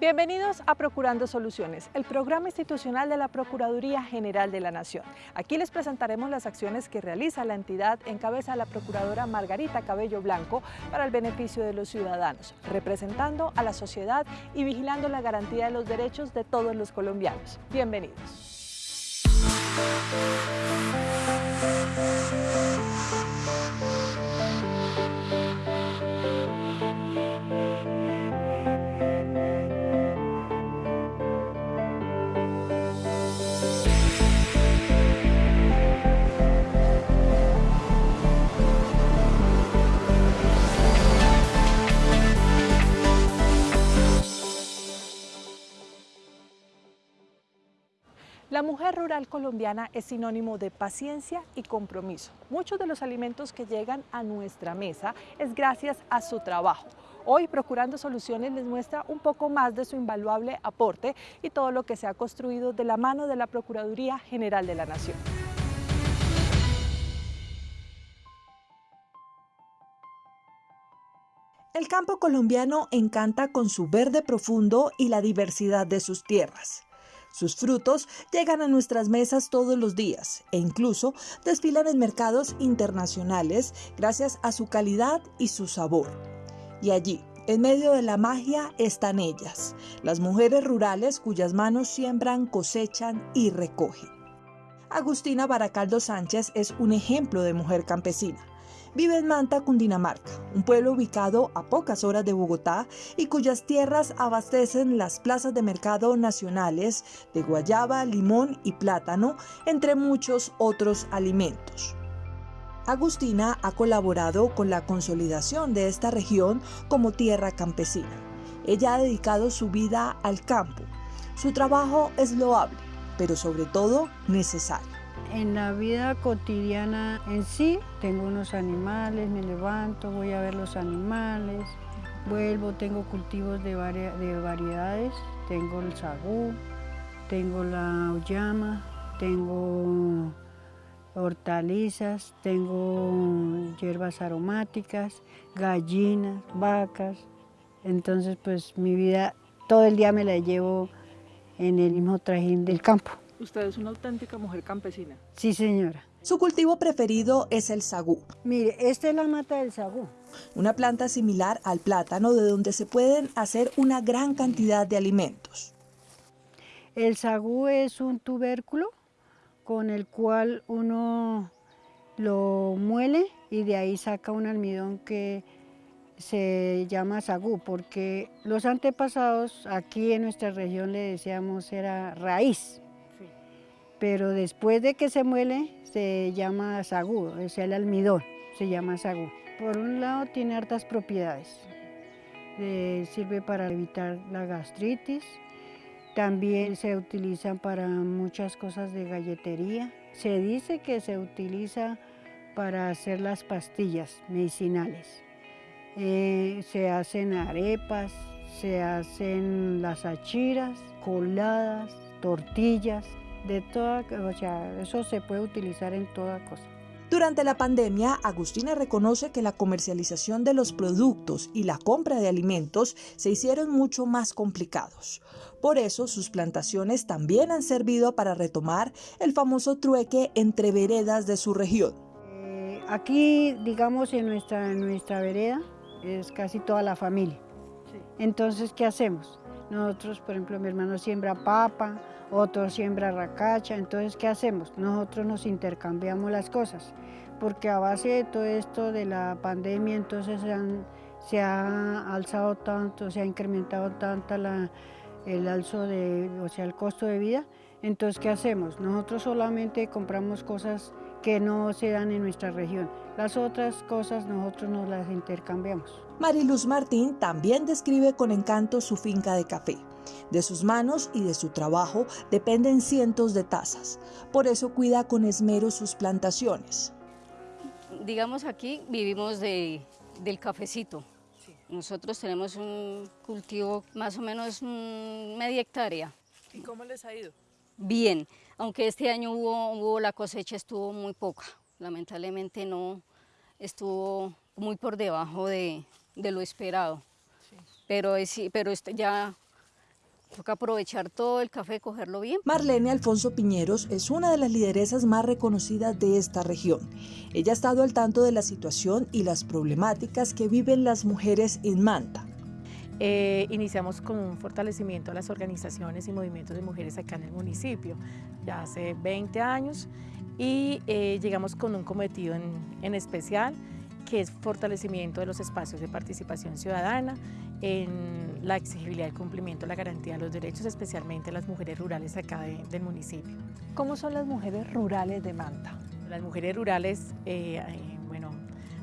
Bienvenidos a Procurando Soluciones, el programa institucional de la Procuraduría General de la Nación. Aquí les presentaremos las acciones que realiza la entidad en cabeza de la Procuradora Margarita Cabello Blanco para el beneficio de los ciudadanos, representando a la sociedad y vigilando la garantía de los derechos de todos los colombianos. Bienvenidos. Mujer rural colombiana es sinónimo de paciencia y compromiso. Muchos de los alimentos que llegan a nuestra mesa es gracias a su trabajo. Hoy Procurando Soluciones les muestra un poco más de su invaluable aporte y todo lo que se ha construido de la mano de la Procuraduría General de la Nación. El campo colombiano encanta con su verde profundo y la diversidad de sus tierras. Sus frutos llegan a nuestras mesas todos los días e incluso desfilan en mercados internacionales gracias a su calidad y su sabor. Y allí, en medio de la magia, están ellas, las mujeres rurales cuyas manos siembran, cosechan y recogen. Agustina Baracaldo Sánchez es un ejemplo de mujer campesina. Vive en Manta, Cundinamarca, un pueblo ubicado a pocas horas de Bogotá y cuyas tierras abastecen las plazas de mercado nacionales de guayaba, limón y plátano, entre muchos otros alimentos. Agustina ha colaborado con la consolidación de esta región como tierra campesina. Ella ha dedicado su vida al campo. Su trabajo es loable, pero sobre todo necesario. En la vida cotidiana en sí, tengo unos animales, me levanto, voy a ver los animales, vuelvo, tengo cultivos de, de variedades, tengo el sagú, tengo la auyama, tengo hortalizas, tengo hierbas aromáticas, gallinas, vacas. Entonces, pues mi vida todo el día me la llevo en el mismo trajín del campo. Usted es una auténtica mujer campesina. Sí, señora. Su cultivo preferido es el sagú. Mire, esta es la mata del sagú. Una planta similar al plátano de donde se pueden hacer una gran cantidad de alimentos. El sagú es un tubérculo con el cual uno lo muele y de ahí saca un almidón que se llama sagú, porque los antepasados aquí en nuestra región le decíamos era raíz pero después de que se muele se llama sagú, sea, el almidón se llama sagú. Por un lado tiene hartas propiedades, eh, sirve para evitar la gastritis, también se utiliza para muchas cosas de galletería. Se dice que se utiliza para hacer las pastillas medicinales. Eh, se hacen arepas, se hacen las achiras, coladas, tortillas, de toda, o sea, eso se puede utilizar en toda cosa. Durante la pandemia, Agustina reconoce que la comercialización de los productos y la compra de alimentos se hicieron mucho más complicados. Por eso, sus plantaciones también han servido para retomar el famoso trueque entre veredas de su región. Eh, aquí, digamos, en nuestra, en nuestra vereda es casi toda la familia. Entonces, ¿qué hacemos? Nosotros, por ejemplo, mi hermano siembra papa, otro siembra racacha, entonces ¿qué hacemos? Nosotros nos intercambiamos las cosas, porque a base de todo esto de la pandemia, entonces se, ha alzado tanto, se ha incrementado tanto el alzo de, o sea, el costo de vida, entonces ¿qué hacemos? Nosotros solamente compramos cosas que no se dan en nuestra región. Las otras cosas nosotros nos las intercambiamos. Mariluz Martín también describe con encanto su finca de café. De sus manos y de su trabajo dependen cientos de tazas. Por eso cuida con esmero sus plantaciones. Digamos aquí vivimos del cafecito. Nosotros tenemos un cultivo más o menos media hectárea. ¿Y cómo les ha ido? Bien, aunque este año hubo, la cosecha estuvo muy poca. Lamentablemente no estuvo muy por debajo de, lo esperado. Pero, pero ya Toca aprovechar todo el café, cogerlo bien. Marlene Alfonso Piñeros es una de las lideresas más reconocidas de esta región. Ella ha estado al tanto de la situación y las problemáticas que viven las mujeres en Manta. Eh, iniciamos con un fortalecimiento a las organizaciones y movimientos de mujeres acá en el municipio, ya hace 20 años, y eh, llegamos con un cometido en, en especial, que es fortalecimiento de los espacios de participación ciudadana, en la exigibilidad y cumplimiento de la garantía de los derechos, especialmente las mujeres rurales acá del municipio. ¿Cómo son las mujeres rurales de Manta? Las mujeres rurales, eh, eh, bueno,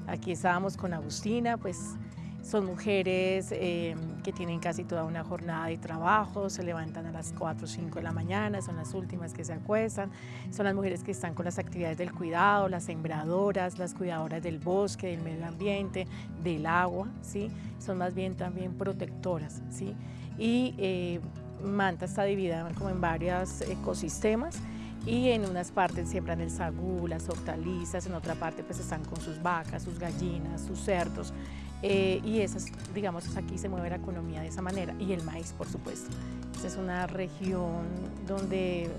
aquí estábamos con Agustina, pues son mujeres eh, que tienen casi toda una jornada de trabajo, se levantan a las 4 o 5 de la mañana, son las últimas que se acuestan, son las mujeres que están con las actividades del cuidado, las sembradoras, las cuidadoras del bosque, del medio ambiente, del agua, ¿sí? son más bien también protectoras. ¿sí? Y eh, Manta está dividida como en varios ecosistemas y en unas partes siembran el sagú, las hortalizas, en otra parte pues están con sus vacas, sus gallinas, sus cerdos. Eh, y esas, digamos, aquí se mueve la economía de esa manera y el maíz, por supuesto. Esta es una región donde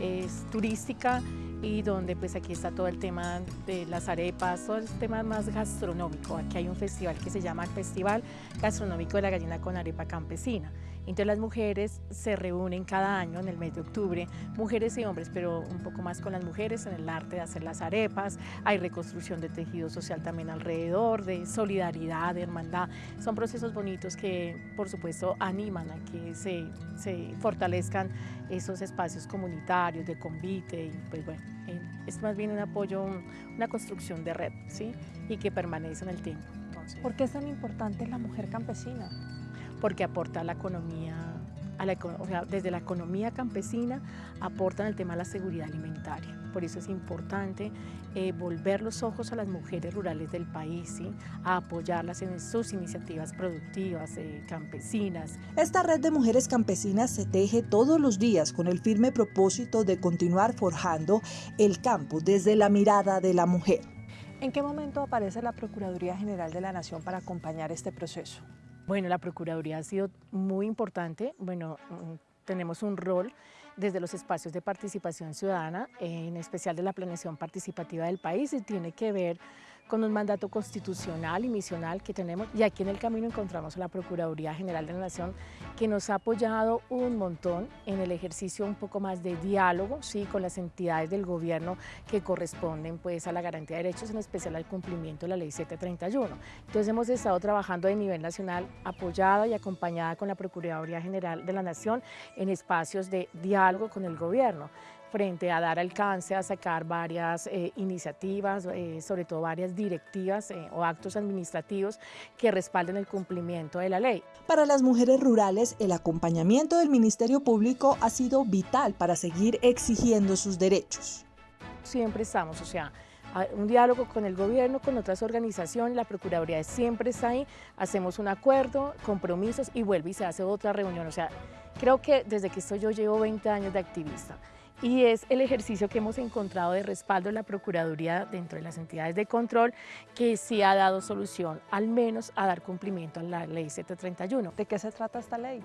es turística y donde pues aquí está todo el tema de las arepas, todo el tema más gastronómico. Aquí hay un festival que se llama el Festival Gastronómico de la Gallina con Arepa Campesina. Entonces las mujeres se reúnen cada año en el mes de octubre, mujeres y hombres, pero un poco más con las mujeres en el arte de hacer las arepas, hay reconstrucción de tejido social también alrededor, de solidaridad, de hermandad. Son procesos bonitos que por supuesto animan a que se, fortalezcan esos espacios comunitarios de convite y pues bueno, es más bien un apoyo, una construcción de red, ¿sí? Y que permanece en el tiempo. ¿Por qué es tan importante la mujer campesina? Porque aporta a la economía, a la, o sea, desde la economía campesina aportan el tema de la seguridad alimentaria. Por eso es importante eh, volver los ojos a las mujeres rurales del país, ¿sí? a apoyarlas en sus iniciativas productivas, eh, campesinas. Esta red de mujeres campesinas se teje todos los días con el firme propósito de continuar forjando el campo desde la mirada de la mujer. ¿En qué momento aparece la Procuraduría General de la Nación para acompañar este proceso? Bueno, la Procuraduría ha sido muy importante. Bueno, mm, tenemos un rol desde los espacios de participación ciudadana, en especial de la planeación participativa del país, y tiene que ver con un mandato constitucional y misional que tenemos. Y aquí en el camino encontramos a la Procuraduría General de la Nación que nos ha apoyado un montón en el ejercicio un poco más de diálogo ¿sí? con las entidades del gobierno que corresponden pues, a la garantía de derechos, en especial al cumplimiento de la Ley 731. Entonces hemos estado trabajando a nivel nacional apoyada y acompañada con la Procuraduría General de la Nación en espacios de diálogo con el gobierno frente a dar alcance a sacar varias eh, iniciativas, eh, sobre todo varias directivas eh, o actos administrativos que respalden el cumplimiento de la ley. Para las mujeres rurales, el acompañamiento del Ministerio Público ha sido vital para seguir exigiendo sus derechos. Siempre estamos, o sea, un diálogo con el gobierno, con otras organizaciones, la Procuraduría siempre está ahí, hacemos un acuerdo, compromisos y vuelve y se hace otra reunión. O sea, creo que desde que estoy yo llevo 20 años de activista y es el ejercicio que hemos encontrado de respaldo de la Procuraduría dentro de las entidades de control que sí ha dado solución, al menos a dar cumplimiento a la Ley 731. ¿De qué se trata esta ley?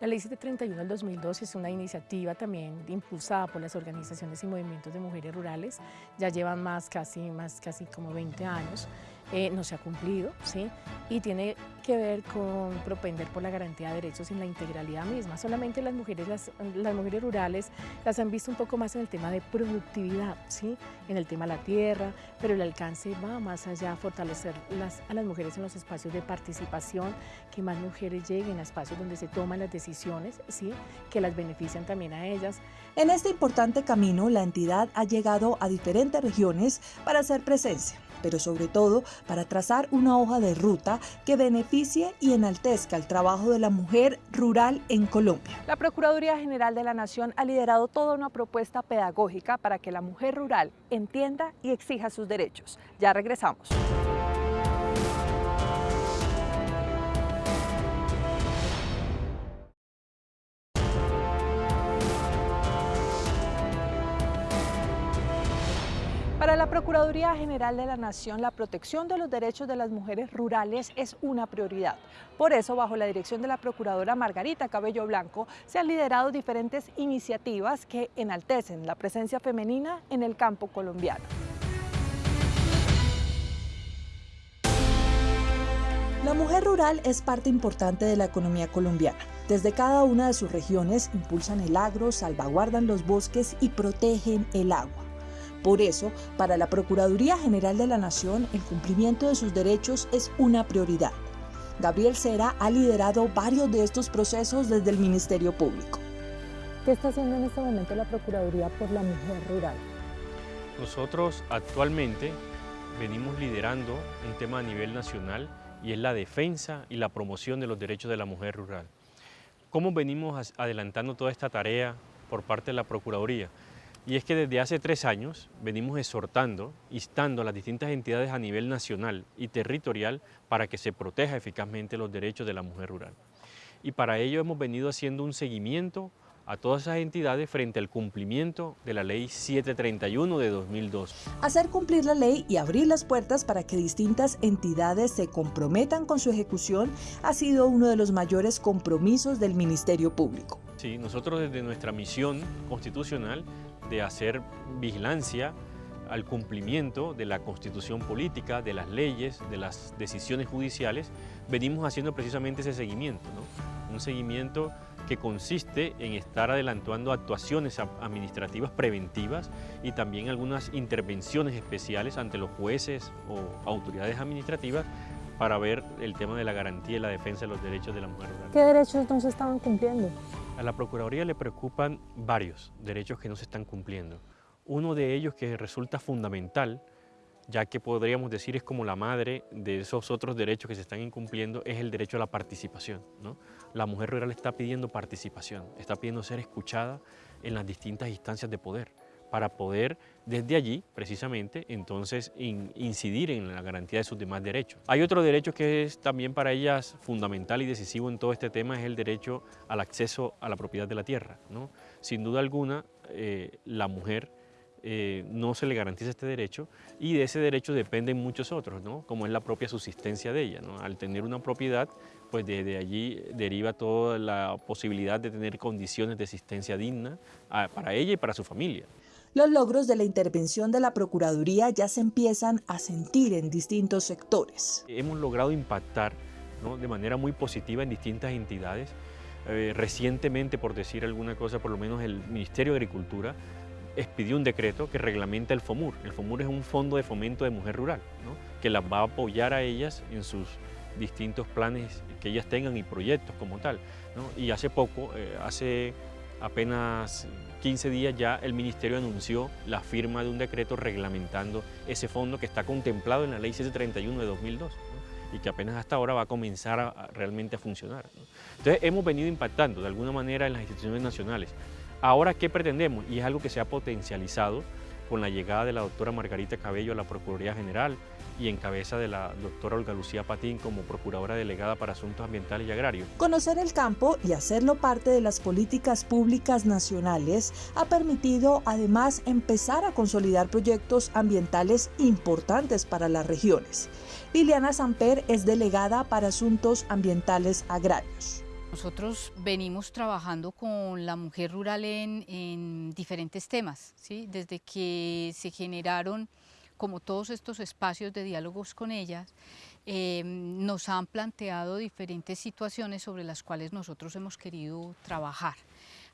La Ley 731 del 2012 es una iniciativa también impulsada por las organizaciones y movimientos de mujeres rurales, ya llevan más casi, más casi como 20 años. Eh, no se ha cumplido, ¿sí? y tiene que ver con propender por la garantía de derechos en la integralidad misma. Solamente las mujeres, las, las, mujeres rurales las han visto un poco más en el tema de productividad, ¿sí? en el tema de la tierra, pero el alcance va más allá fortalecer las, a las mujeres en los espacios de participación, que más mujeres lleguen a espacios donde se toman las decisiones, ¿sí? que las benefician también a ellas. En este importante camino, la entidad ha llegado a diferentes regiones para hacer presencia pero sobre todo para trazar una hoja de ruta que beneficie y enaltezca el trabajo de la mujer rural en Colombia. La Procuraduría General de la Nación ha liderado toda una propuesta pedagógica para que la mujer rural entienda y exija sus derechos. Ya regresamos. Para la Procuraduría General de la Nación, la protección de los derechos de las mujeres rurales es una prioridad. Por eso, bajo la dirección de la Procuradora Margarita Cabello Blanco, se han liderado diferentes iniciativas que enaltecen la presencia femenina en el campo colombiano. La mujer rural es parte importante de la economía colombiana. Desde cada una de sus regiones impulsan el agro, salvaguardan los bosques y protegen el agua. Por eso, para la Procuraduría General de la Nación, el cumplimiento de sus derechos es una prioridad. Gabriel Cera ha liderado varios de estos procesos desde el Ministerio Público. ¿Qué está haciendo en este momento la Procuraduría por la Mujer Rural? Nosotros actualmente venimos liderando un tema a nivel nacional y es la defensa y la promoción de los derechos de la mujer rural. ¿Cómo venimos adelantando toda esta tarea por parte de la Procuraduría? Y es que desde hace tres años venimos exhortando, instando a las distintas entidades a nivel nacional y territorial para que se proteja eficazmente los derechos de la mujer rural. Y para ello hemos venido haciendo un seguimiento a todas esas entidades frente al cumplimiento de la Ley 731 de 2002. Hacer cumplir la ley y abrir las puertas para que distintas entidades se comprometan con su ejecución ha sido uno de los mayores compromisos del Ministerio Público. Sí, nosotros desde nuestra misión constitucional de hacer vigilancia al cumplimiento de la constitución política, de las leyes, de las decisiones judiciales, venimos haciendo precisamente ese seguimiento, un seguimiento que consiste en estar adelantando actuaciones administrativas preventivas y también algunas intervenciones especiales ante los jueces o autoridades administrativas para ver el tema de la garantía y la defensa de los derechos de la mujer rural. ¿Qué derechos no se estaban cumpliendo? A la Procuraduría le preocupan varios derechos que no se están cumpliendo. Uno de ellos que resulta fundamental, ya que podríamos decir es como la madre de esos otros derechos que se están incumpliendo, es el derecho a la participación. La mujer rural está pidiendo participación, está pidiendo ser escuchada en las distintas instancias de poder para poder desde allí, precisamente, entonces incidir en la garantía de sus demás derechos. Hay otro derecho que es también para ellas fundamental y decisivo en todo este tema, es el derecho al acceso a la propiedad de la tierra. ¿no? Sin duda alguna, eh, la mujer eh, no se le garantiza este derecho y de ese derecho dependen muchos otros, como es la propia subsistencia de ella. Al tener una propiedad, pues desde allí deriva toda la posibilidad de tener condiciones de existencia digna ah, para ella y para su familia. Los logros de la intervención de la Procuraduría ya se empiezan a sentir en distintos sectores. Hemos logrado impactar de manera muy positiva en distintas entidades. Eh, recientemente, por decir alguna cosa, por lo menos el Ministerio de Agricultura expidió un decreto que reglamenta el FOMUR. El FOMUR es un fondo de fomento de mujer rural, que las va a apoyar a ellas en sus distintos planes que ellas tengan y proyectos como tal. Y hace poco, eh, hace apenas 15 días ya el Ministerio anunció la firma de un decreto reglamentando ese fondo que está contemplado en la Ley 731 de 2002 y que apenas hasta ahora va a comenzar realmente a funcionar. Entonces hemos venido impactando de alguna manera en las instituciones nacionales. Ahora, ¿qué pretendemos? Y es algo que se ha potencializado con la llegada de la doctora Margarita Cabello a la Procuraduría General, y en cabeza de la doctora Olga Lucía Patín como Procuradora Delegada para Asuntos Ambientales y Agrarios. Conocer el campo y hacerlo parte de las políticas públicas nacionales ha permitido además empezar a consolidar proyectos ambientales importantes para las regiones. Liliana Samper es delegada para Asuntos Ambientales Agrarios. Nosotros venimos trabajando con la mujer rural en, en diferentes temas, ¿sí? desde que se generaron como todos estos espacios de diálogos con ellas, eh, nos han planteado diferentes situaciones sobre las cuales nosotros hemos querido trabajar.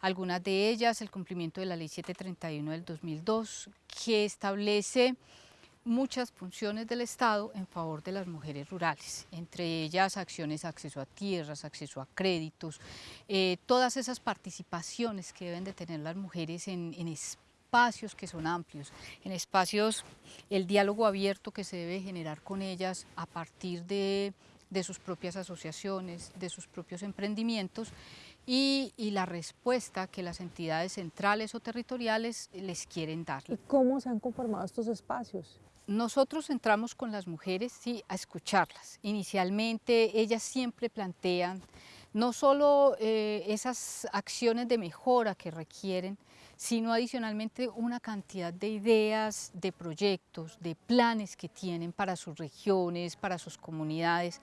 Algunas de ellas, el cumplimiento de la Ley 731 del 2002, que establece muchas funciones del Estado en favor de las mujeres rurales, entre ellas acciones, acceso a tierras, acceso a créditos, eh, todas esas participaciones que deben de tener las mujeres en, espacios que son amplios, en espacios, el diálogo abierto que se debe generar con ellas a partir de, sus propias asociaciones, de sus propios emprendimientos y, la respuesta que las entidades centrales o territoriales les quieren dar. ¿Y cómo se han conformado estos espacios? Nosotros entramos con las mujeres sí, a escucharlas. Inicialmente ellas siempre plantean no solo eh, esas acciones de mejora que requieren, sino adicionalmente una cantidad de ideas, de proyectos, de planes que tienen para sus regiones, para sus comunidades.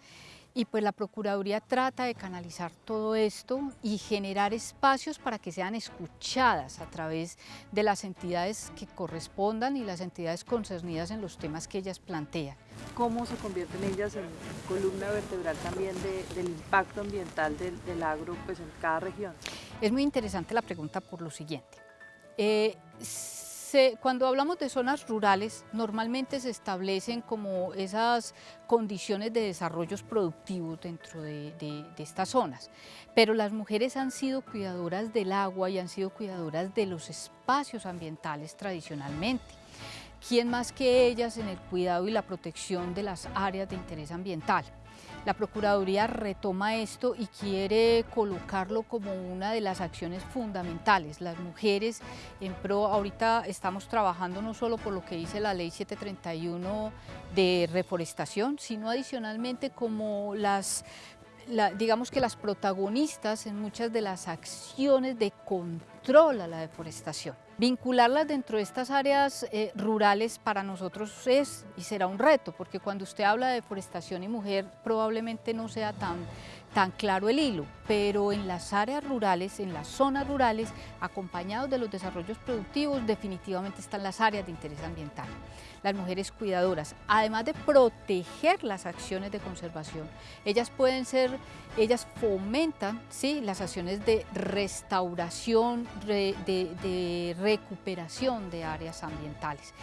Y pues la Procuraduría trata de canalizar todo esto y generar espacios para que sean escuchadas a través de las entidades que correspondan y las entidades concernidas en los temas que ellas plantean. ¿Cómo se convierten ellas en columna vertebral también del impacto ambiental del, agro pues, en cada región? Es muy interesante la pregunta por lo siguiente. Eh, cuando hablamos de zonas rurales, normalmente se establecen como esas condiciones de desarrollos productivos dentro de, de, estas zonas, pero las mujeres han sido cuidadoras del agua y han sido cuidadoras de los espacios ambientales tradicionalmente. ¿Quién más que ellas en el cuidado y la protección de las áreas de interés ambiental? La Procuraduría retoma esto y quiere colocarlo como una de las acciones fundamentales. Las mujeres en pro, ahorita estamos trabajando no solo por lo que dice la ley 731 de reforestación, sino adicionalmente como las digamos que las protagonistas en muchas de las acciones de control a la deforestación. Vincularlas dentro de estas áreas eh, rurales para nosotros es y será un reto, porque cuando usted habla de deforestación y mujer probablemente no sea tan tan claro el hilo, pero en las áreas rurales, en las zonas rurales, acompañados de los desarrollos productivos, definitivamente están las áreas de interés ambiental. Las mujeres cuidadoras, además de proteger las acciones de conservación, ellas pueden ser, ellas fomentan ¿sí? las acciones de restauración, de, de recuperación de áreas ambientales.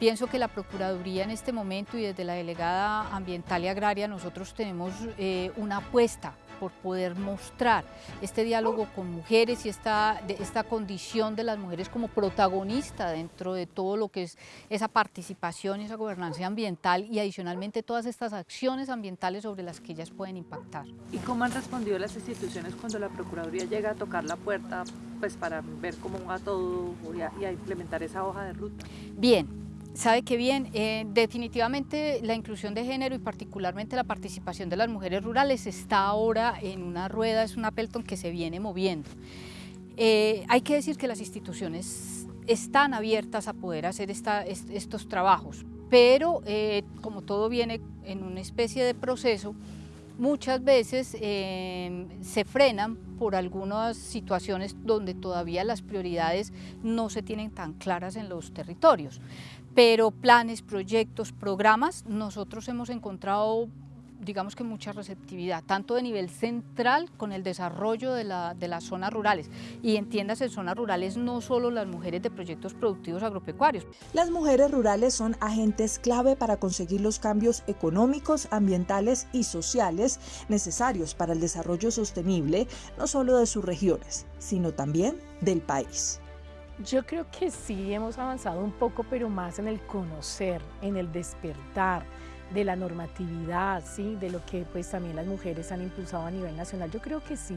Pienso que la Procuraduría en este momento y desde la Delegada Ambiental y Agraria nosotros tenemos eh, una apuesta por poder mostrar este diálogo con mujeres y esta, esta condición de las mujeres como protagonista dentro de todo lo que es esa participación y esa gobernanza ambiental y adicionalmente todas estas acciones ambientales sobre las que ellas pueden impactar. ¿Y cómo han respondido las instituciones cuando la Procuraduría llega a tocar la puerta pues, para ver cómo va todo y a implementar esa hoja de ruta? Bien, Sabe que bien, eh, definitivamente la inclusión de género y particularmente la participación de las mujeres rurales está ahora en una rueda, es una pelton que se viene moviendo. Eh, hay que decir que las instituciones están abiertas a poder hacer estos trabajos, pero eh, como todo viene en una especie de proceso, muchas veces se frenan por algunas situaciones donde todavía las prioridades no se tienen tan claras en los territorios pero planes, proyectos, programas, nosotros hemos encontrado digamos que mucha receptividad, tanto de nivel central con el desarrollo de, las zonas rurales. Y entiendas, en zonas rurales no solo las mujeres de proyectos productivos agropecuarios. Las mujeres rurales son agentes clave para conseguir los cambios económicos, ambientales y sociales necesarios para el desarrollo sostenible, no solo de sus regiones, sino también del país. Yo creo que sí hemos avanzado un poco, pero más en el conocer, en el despertar de la normatividad, ¿sí? de lo que pues también las mujeres han impulsado a nivel nacional. Yo creo que sí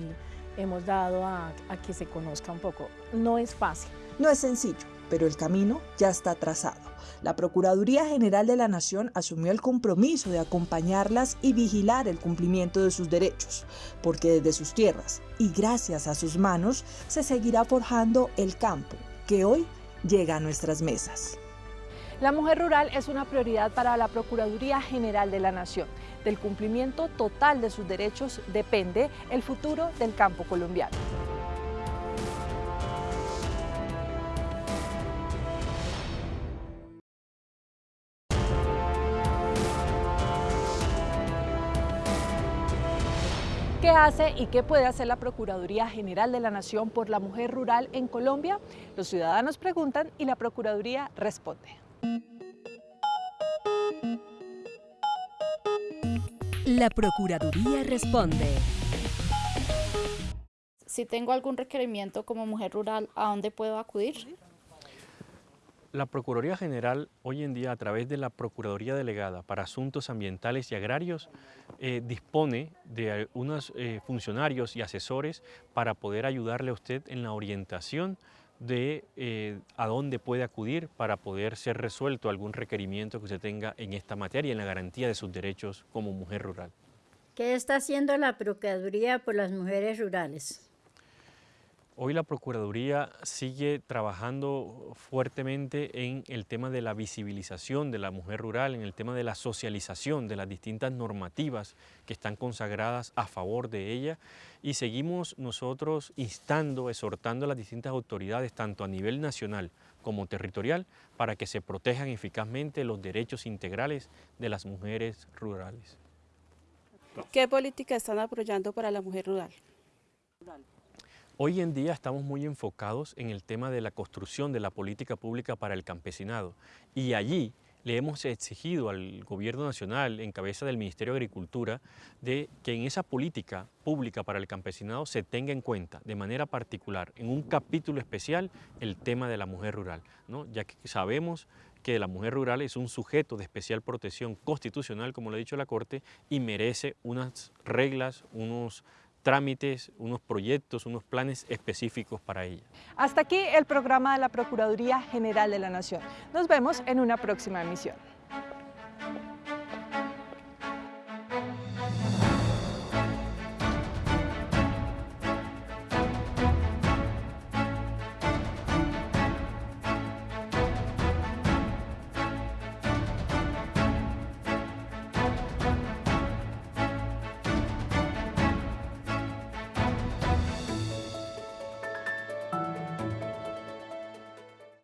hemos dado a, a que se conozca un poco. No es fácil. No es sencillo, pero el camino ya está trazado. La Procuraduría General de la Nación asumió el compromiso de acompañarlas y vigilar el cumplimiento de sus derechos, porque desde sus tierras y gracias a sus manos se seguirá forjando el campo que hoy llega a nuestras mesas. La mujer rural es una prioridad para la Procuraduría General de la Nación. Del cumplimiento total de sus derechos depende el futuro del campo colombiano. Hace y qué puede hacer la Procuraduría General de la Nación por la mujer rural en Colombia? Los ciudadanos preguntan y la Procuraduría responde. La Procuraduría responde. Si tengo algún requerimiento como mujer rural, ¿a dónde puedo acudir? La Procuraduría General hoy en día a través de la Procuraduría Delegada para Asuntos Ambientales y Agrarios eh, dispone de unos eh, funcionarios y asesores para poder ayudarle a usted en la orientación de eh, a dónde puede acudir para poder ser resuelto algún requerimiento que usted tenga en esta materia y en la garantía de sus derechos como mujer rural. ¿Qué está haciendo la Procuraduría por las mujeres rurales? Hoy la Procuraduría sigue trabajando fuertemente en el tema de la visibilización de la mujer rural, en el tema de la socialización de las distintas normativas que están consagradas a favor de ella y seguimos nosotros instando, exhortando a las distintas autoridades, tanto a nivel nacional como territorial, para que se protejan eficazmente los derechos integrales de las mujeres rurales. ¿Qué política están apoyando para la mujer rural? Hoy en día estamos muy enfocados en el tema de la construcción de la política pública para el campesinado. Y allí le hemos exigido al Gobierno Nacional, en cabeza del Ministerio de Agricultura, de que en esa política pública para el campesinado se tenga en cuenta de manera particular, en un capítulo especial, el tema de la mujer rural, ya que sabemos que la mujer rural es un sujeto de especial protección constitucional, como lo ha dicho la Corte, y merece unas reglas, unos trámites, unos proyectos, unos planes específicos para ella. Hasta aquí el programa de la Procuraduría General de la Nación. Nos vemos en una próxima emisión.